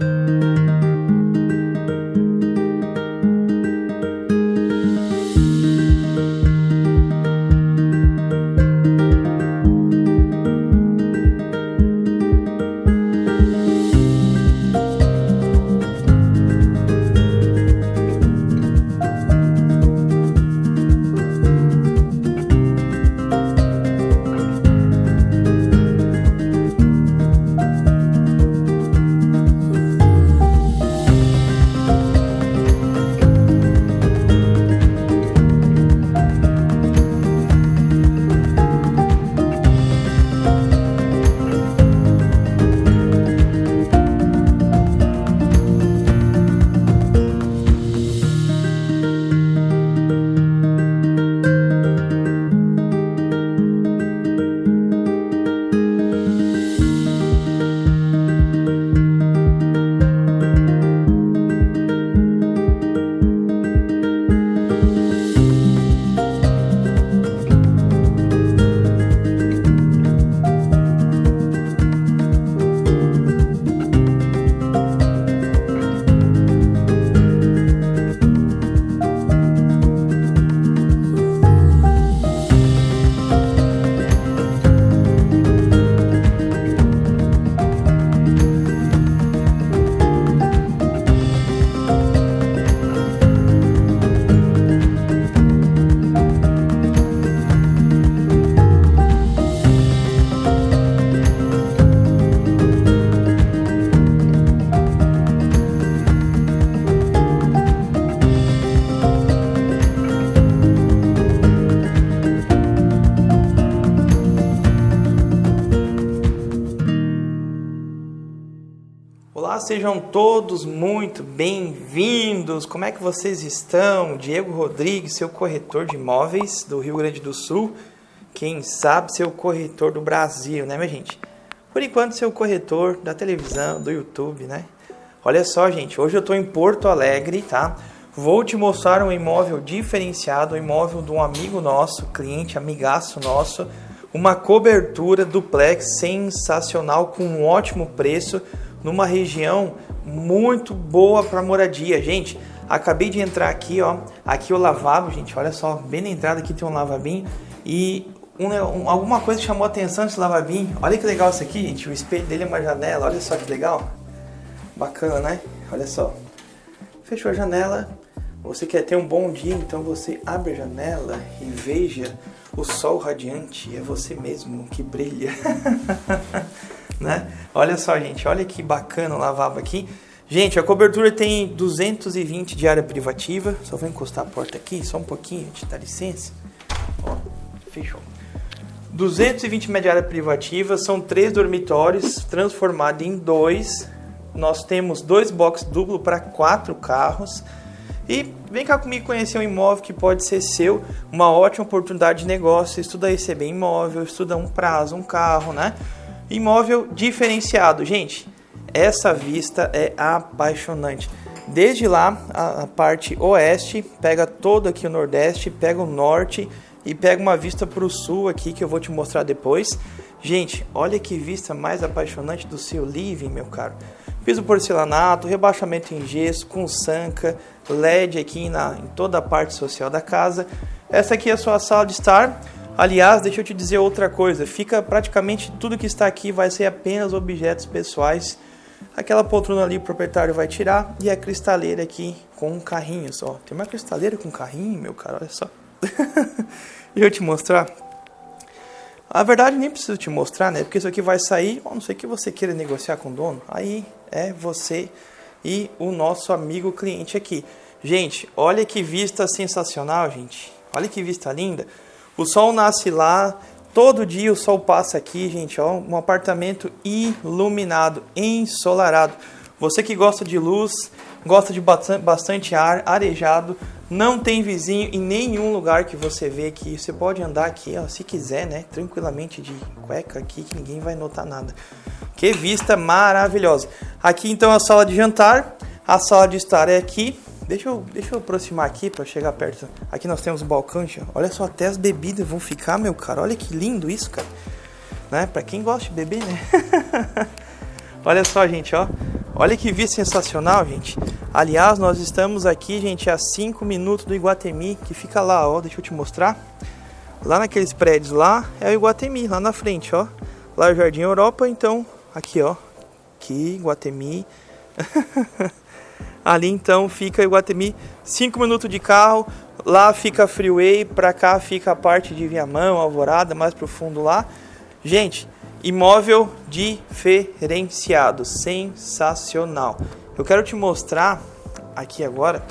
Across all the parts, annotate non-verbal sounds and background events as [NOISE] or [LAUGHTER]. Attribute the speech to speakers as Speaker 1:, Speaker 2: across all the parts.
Speaker 1: you sejam todos muito bem-vindos. Como é que vocês estão? Diego Rodrigues, seu corretor de imóveis do Rio Grande do Sul. Quem sabe seu corretor do Brasil, né, minha gente? Por enquanto, seu corretor da televisão, do YouTube, né? Olha só, gente, hoje eu estou em Porto Alegre, tá? Vou te mostrar um imóvel diferenciado, um imóvel de um amigo nosso, cliente, amigaço nosso, uma cobertura duplex sensacional com um ótimo preço numa região muito boa para moradia. Gente, acabei de entrar aqui, ó. Aqui o lavabo, gente, olha só, bem na entrada aqui tem um lavabinho e um, um, alguma coisa chamou a atenção desse lavabinho. Olha que legal isso aqui, gente. O espelho dele é uma janela, olha só que legal. Bacana, né? Olha só. Fechou a janela. Você quer ter um bom dia, então você abre a janela e veja o sol radiante. É você mesmo que brilha. [LAUGHS] né? Olha só, gente, olha que bacana o lavabo aqui. Gente, a cobertura tem 220 de área privativa. Só vou encostar a porta aqui, só um pouquinho, te dá licença. Ó, fechou. 220 metros de área privativa, são três dormitórios transformados em dois. Nós temos dois boxes duplo para quatro carros. E vem cá comigo conhecer um imóvel que pode ser seu, uma ótima oportunidade de negócio, estuda receber imóvel, estuda um prazo, um carro, né? Imóvel diferenciado, gente. Essa vista é apaixonante. Desde lá, a, parte oeste, pega todo aqui o nordeste, pega o norte e pega uma vista para o sul aqui que eu vou te mostrar depois. Gente, olha que vista mais apaixonante do seu living, meu caro. Piso porcelanato, rebaixamento em gesso, com sanca, LED aqui na, em toda a parte social da casa. Essa aqui é a sua sala de estar. Aliás, deixa eu te dizer outra coisa, fica praticamente tudo que está aqui vai ser apenas objetos pessoais. Aquela poltrona ali o proprietário vai tirar e a cristaleira aqui com um carrinho só. Tem uma cristaleira com carrinho, meu cara, olha só. [LAUGHS] deixa eu te mostrar. A verdade nem preciso te mostrar, né? Porque isso aqui vai sair, a não sei que você queira negociar com o dono. Aí é você e o nosso amigo cliente aqui. Gente, olha que vista sensacional, gente. Olha que vista linda. O sol nasce lá, todo dia o sol passa aqui, gente, ó, um apartamento iluminado, ensolarado. Você que gosta de luz, gosta de bastante ar, arejado, não tem vizinho em nenhum lugar que você vê aqui. Você pode andar aqui, ó, se quiser, né, tranquilamente de cueca aqui que ninguém vai notar nada. Que vista maravilhosa. Aqui então a sala de jantar, a sala de estar é aqui. Deixa eu, deixa eu aproximar aqui para chegar perto. Aqui nós temos o balcão, olha só, até as bebidas vão ficar, meu cara. Olha que lindo isso, cara. Né? Para quem gosta de beber, né? [LAUGHS] Olha só, gente, ó. Olha que vista sensacional, gente. Aliás, nós estamos aqui, gente, a 5 minutos do Iguatemi, que fica lá, ó. Deixa eu te mostrar. Lá naqueles prédios lá é o Iguatemi, lá na frente, ó. Lá é o Jardim Europa, então, aqui, ó. Aqui, Iguatemi. [LAUGHS] Ali então fica Iguatemi, 5 minutos de carro. Lá fica a Freeway, pra cá fica a parte de Viamão, Alvorada, mais pro fundo lá. Gente, imóvel diferenciado, sensacional. Eu quero te mostrar aqui agora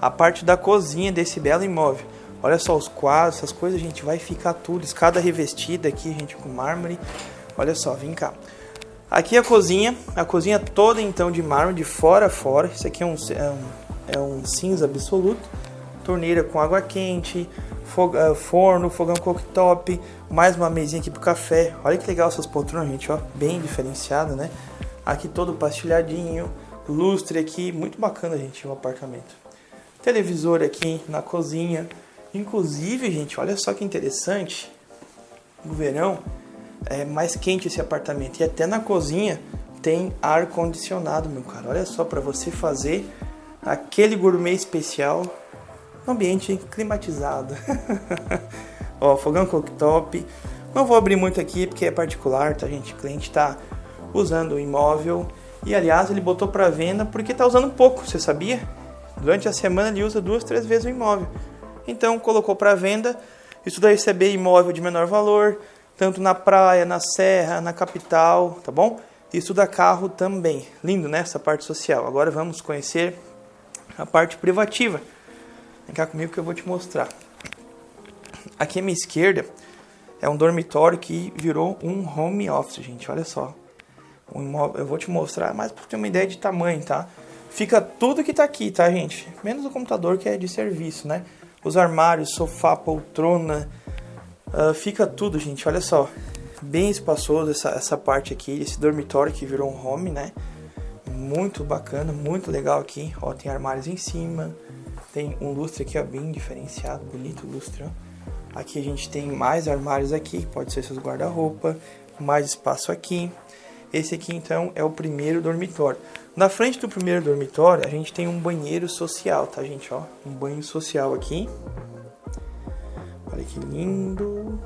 Speaker 1: a parte da cozinha desse belo imóvel. Olha só os quadros, essas coisas, gente, vai ficar tudo, escada revestida aqui, gente, com mármore. Olha só, vem cá. Aqui a cozinha, a cozinha toda então de mármore, de fora a fora. Isso aqui é um, é um, é um cinza absoluto. Torneira com água quente, eh, forno, fogão cooktop, mais uma mesinha aqui pro café. Olha que legal essas poltronas, gente, ó, bem diferenciado, né? Aqui todo pastilhadinho, lustre aqui, muito bacana, gente, o apartamento. Televisor aqui na cozinha. Inclusive, gente, olha só que interessante. No verão, é mais quente esse apartamento. E até na cozinha tem ar condicionado, meu cara. Olha só para você fazer aquele gourmet especial no ambiente climatizado. [LAUGHS] Ó, fogão cooktop. Não vou abrir muito aqui porque é particular, tá, gente? O cliente tá usando o imóvel e aliás ele botou para venda porque tá usando pouco, você sabia? Durante a semana ele usa duas, três vezes o imóvel. Então colocou para venda. Isso daí receber imóvel de menor valor, tanto na praia, na serra, na capital, tá bom? Isso da carro também. Lindo, né? Essa parte social. Agora vamos conhecer a parte privativa. Vem cá comigo que eu vou te mostrar. Aqui à minha esquerda é um dormitório que virou um home office, gente. Olha só. Um imóvel, eu vou te mostrar, mas para ter uma ideia de tamanho, tá? Fica tudo que tá aqui, tá, gente? Menos o computador que é de serviço, né? Os armários, sofá, poltrona, Uh, fica tudo, gente, olha só. Bem espaçoso essa, essa parte aqui, esse dormitório que virou um home, né? Muito bacana, muito legal aqui. Ó, tem armários em cima. Tem um lustre aqui, ó, bem diferenciado, bonito lustre, ó. Aqui a gente tem mais armários aqui, pode ser seus guarda-roupa, mais espaço aqui. Esse aqui então é o primeiro dormitório. Na frente do primeiro dormitório, a gente tem um banheiro social, tá, gente, ó? Um banho social aqui. Olha que lindo.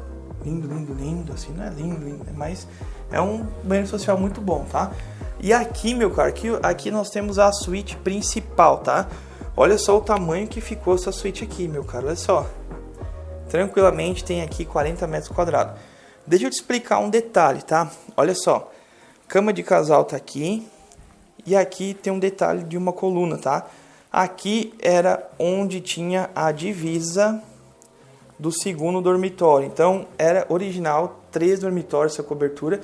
Speaker 1: Lindo, lindo, lindo. Assim, não é lindo, lindo, né? mas é um banheiro social muito bom, tá? E aqui, meu caro, aqui, aqui nós temos a suíte principal, tá? Olha só o tamanho que ficou essa suíte aqui, meu caro, olha só. Tranquilamente tem aqui 40 metros quadrados. Deixa eu te explicar um detalhe, tá? Olha só. Cama de casal tá aqui. E aqui tem um detalhe de uma coluna, tá? Aqui era onde tinha a divisa do segundo dormitório. Então era original três dormitórios essa cobertura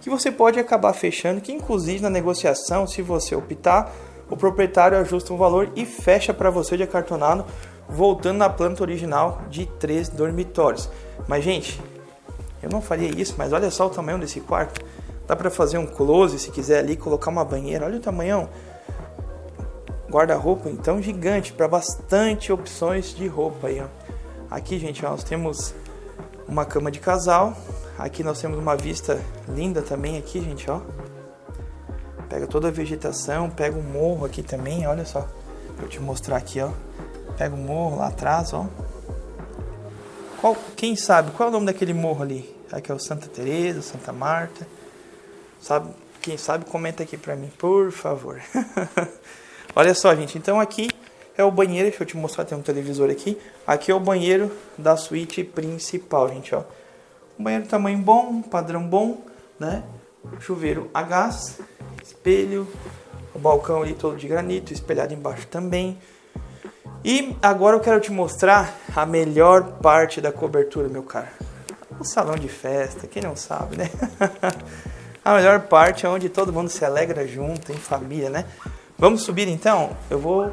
Speaker 1: que você pode acabar fechando, que inclusive na negociação, se você optar, o proprietário ajusta um valor e fecha para você de acartonado, voltando na planta original de três dormitórios. Mas gente, eu não faria isso, mas olha só o tamanho desse quarto. Dá para fazer um close se quiser ali, colocar uma banheira. Olha o tamanhão. Guarda-roupa então gigante para bastante opções de roupa aí, ó. Aqui, gente, nós temos uma cama de casal. Aqui nós temos uma vista linda também aqui, gente, ó. Pega toda a vegetação, pega o morro aqui também, olha só. Vou te mostrar aqui, ó. Pega o morro lá atrás, ó. Qual, quem sabe, qual é o nome daquele morro ali? Aqui é o Santa Teresa, Santa Marta. Sabe, quem sabe comenta aqui pra mim, por favor. [LAUGHS] olha só, gente, então aqui é o banheiro, deixa eu te mostrar, tem um televisor aqui. Aqui é o banheiro da suíte principal, gente, ó. Um banheiro tamanho bom, padrão bom, né? Chuveiro a gás, espelho, o balcão ali todo de granito, espelhado embaixo também. E agora eu quero te mostrar a melhor parte da cobertura, meu cara. O salão de festa, quem não sabe, né? [LAUGHS] a melhor parte é onde todo mundo se alegra junto, em família, né? Vamos subir então? Eu vou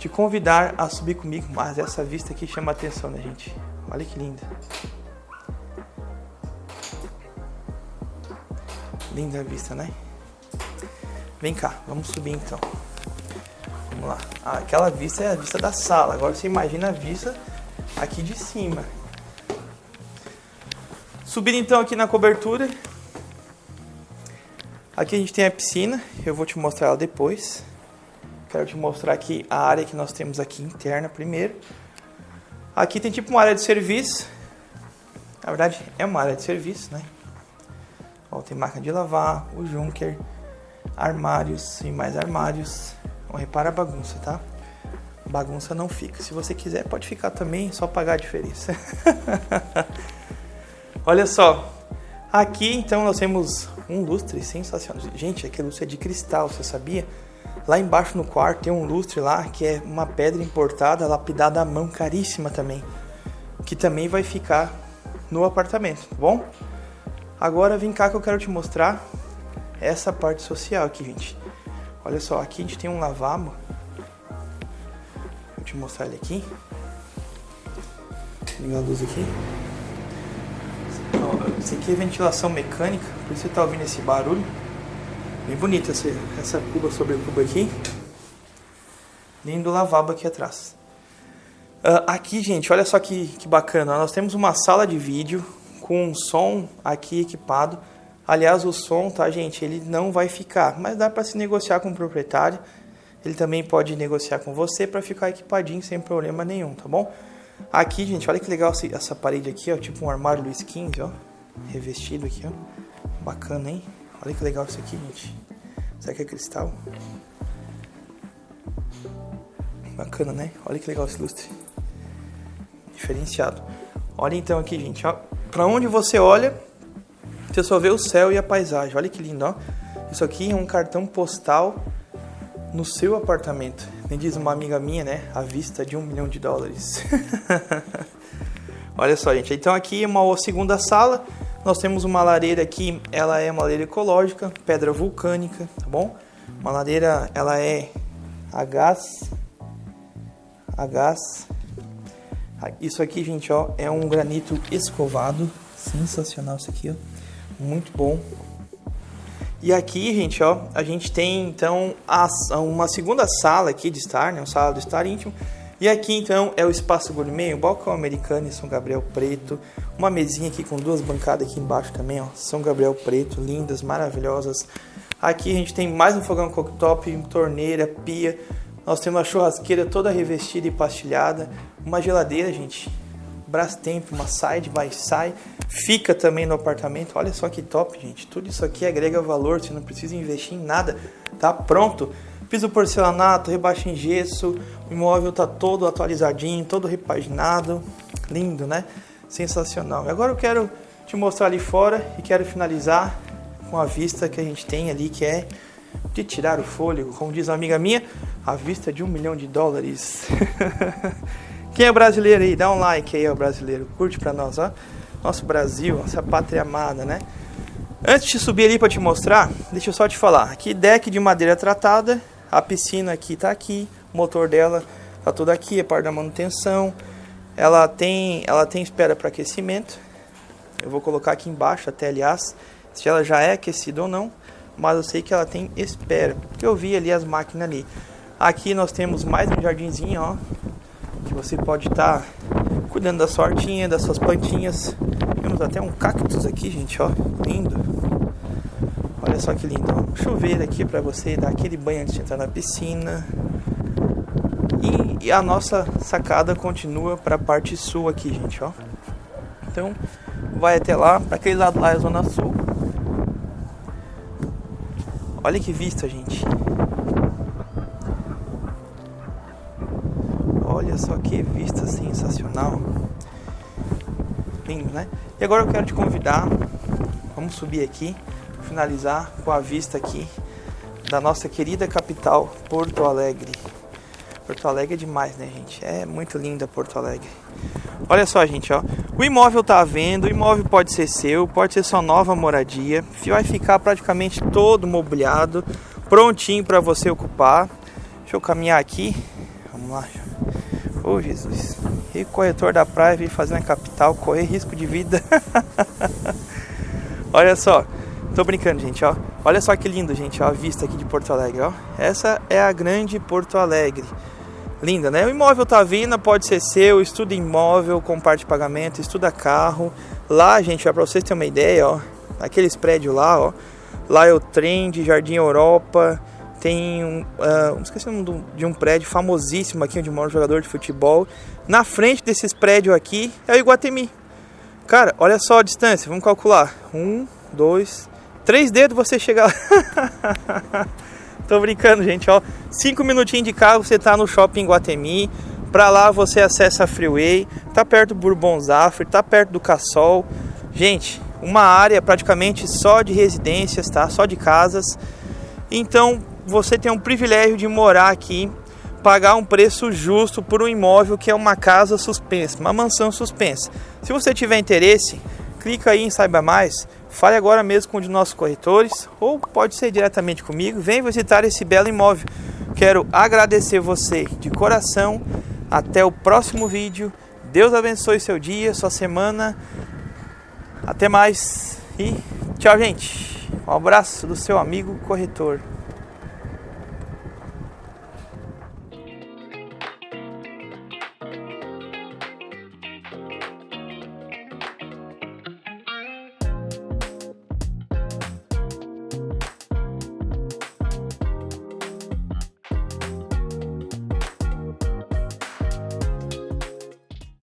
Speaker 1: te convidar a subir comigo, mas essa vista aqui chama a atenção, né, gente? Olha que linda. Linda a vista, né? Vem cá, vamos subir então. Vamos lá. Ah, aquela vista é a vista da sala. Agora você imagina a vista aqui de cima. Subindo então aqui na cobertura. Aqui a gente tem a piscina, eu vou te mostrar ela depois. Quero te mostrar aqui a área que nós temos aqui interna primeiro. Aqui tem tipo uma área de serviço. Na verdade, é uma área de serviço, né? Ó, tem máquina de lavar, o Junker, armários e mais armários. Não repara a bagunça, tá? Bagunça não fica. Se você quiser, pode ficar também, só pagar a diferença. [LAUGHS] Olha só. Aqui, então, nós temos um lustre sensacional. Gente, aquele lustre é de cristal, você sabia? Lá embaixo no quarto tem um lustre lá que é uma pedra importada, lapidada à mão, caríssima também. Que também vai ficar no apartamento, tá bom? Agora vem cá que eu quero te mostrar essa parte social aqui, gente. Olha só, aqui a gente tem um lavabo. Vou te mostrar ele aqui. Ligar a luz aqui. Isso aqui é ventilação mecânica, por isso você está ouvindo esse barulho. Bem bonita essa, essa cuba sobre cuba aqui. Lindo lavabo aqui atrás. Uh, aqui, gente, olha só que, que bacana. Nós temos uma sala de vídeo com um som aqui equipado. Aliás, o som, tá, gente, ele não vai ficar, mas dá para se negociar com o proprietário. Ele também pode negociar com você para ficar equipadinho sem problema nenhum, tá bom? Aqui, gente, olha que legal essa parede aqui, ó, tipo um armário Luiz XV, ó, revestido aqui, ó. Bacana, hein? Olha que legal isso aqui, gente. Será que é cristal? Bacana, né? Olha que legal esse lustre. Diferenciado. Olha então aqui, gente, ó. Pra onde você olha, você só vê o céu e a paisagem. Olha que lindo, ó. Isso aqui é um cartão postal no seu apartamento. Me diz uma amiga minha, né? A vista de um milhão de dólares. [LAUGHS] Olha só, gente. Então aqui é uma segunda sala. Nós temos uma lareira aqui, ela é uma lareira ecológica, pedra vulcânica, tá bom? Uma lareira, ela é a gás, a gás. Isso aqui, gente, ó, é um granito escovado, sensacional isso aqui, ó, muito bom. E aqui, gente, ó, a gente tem então a, uma segunda sala aqui de estar, né, uma sala de estar íntimo. E aqui então é o espaço gourmet, o balcão americano em São Gabriel Preto, uma mesinha aqui com duas bancadas aqui embaixo também, ó, São Gabriel Preto, lindas, maravilhosas. Aqui a gente tem mais um fogão cooktop, torneira, pia. Nós temos uma churrasqueira toda revestida e pastilhada, uma geladeira, gente, Brastemp, uma side by side, fica também no apartamento. Olha só que top, gente. Tudo isso aqui agrega valor, você não precisa investir em nada, tá pronto. Piso porcelanato, rebaixa em gesso, o imóvel tá todo atualizadinho, todo repaginado, lindo, né? Sensacional. E agora eu quero te mostrar ali fora e quero finalizar com a vista que a gente tem ali, que é de tirar o fôlego, como diz uma amiga minha, a vista de um milhão de dólares. [LAUGHS] Quem é brasileiro aí, dá um like aí, ó, brasileiro. Curte pra nós, ó. Nosso Brasil, nossa pátria amada, né? Antes de subir ali para te mostrar, deixa eu só te falar. Aqui deck de madeira tratada, a piscina aqui tá aqui, o motor dela tá tudo aqui, a parte da manutenção. Ela tem, ela tem espera para aquecimento. Eu vou colocar aqui embaixo até, aliás, se ela já é aquecida ou não, mas eu sei que ela tem espera, porque eu vi ali as máquinas ali. Aqui nós temos mais um jardinzinho, ó, que você pode estar tá cuidando da sua hortinha, das suas plantinhas. Temos até um cactus aqui, gente, ó, lindo. Só que lindo, chuveiro aqui para você dar aquele banho antes de entrar na piscina. E, e a nossa sacada continua para a parte sul aqui, gente, ó. Então, vai até lá, para aquele lado lá é a zona sul. Olha que vista, gente. Olha só que vista sensacional. Lindo, né? E agora eu quero te convidar, vamos subir aqui, finalizar com a vista aqui da nossa querida capital, Porto Alegre. Porto Alegre é demais, né, gente? É muito linda Porto Alegre. Olha só, gente, ó. O imóvel tá à venda, o imóvel pode ser seu, pode ser sua nova moradia. Vai ficar praticamente todo mobiliado, prontinho para você ocupar. Deixa eu caminhar aqui. Vamos lá. Ô oh, Jesus. E corretor da praia vir fazer na capital, correr risco de vida. [LAUGHS] Olha só. Tô brincando, gente, ó. Olha só que lindo, gente, ó, a vista aqui de Porto Alegre, ó. Essa é a grande Porto Alegre. Linda, né? O imóvel tá vindo, pode ser seu, estuda imóvel com parte de pagamento, estuda carro. Lá, gente, ó, pra vocês terem uma ideia, ó, aqueles prédios lá, ó. Lá é o Trend, Jardim Europa. Tem um. Uh, esqueci o nome de um prédio famosíssimo aqui onde mora um jogador de futebol. Na frente desses prédios aqui é o Iguatemi. Cara, olha só a distância, vamos calcular. Um, dois, três dedos você chega lá. [LAUGHS] Tô brincando, gente, ó. Cinco minutinhos de carro, você tá no shopping Guatemi. Pra lá você acessa a Freeway, tá perto do Bourbon Zafre, tá perto do Cassol. Gente, uma área praticamente só de residências, tá? Só de casas. Então, você tem um privilégio de morar aqui, pagar um preço justo por um imóvel que é uma casa suspensa, uma mansão suspensa. Se você tiver interesse, clica aí em saiba mais. Fale agora mesmo com um de nossos corretores ou pode ser diretamente comigo. Vem visitar esse belo imóvel. Quero agradecer você de coração até o próximo vídeo. Deus abençoe seu dia, sua semana. Até mais e tchau, gente. Um abraço do seu amigo corretor.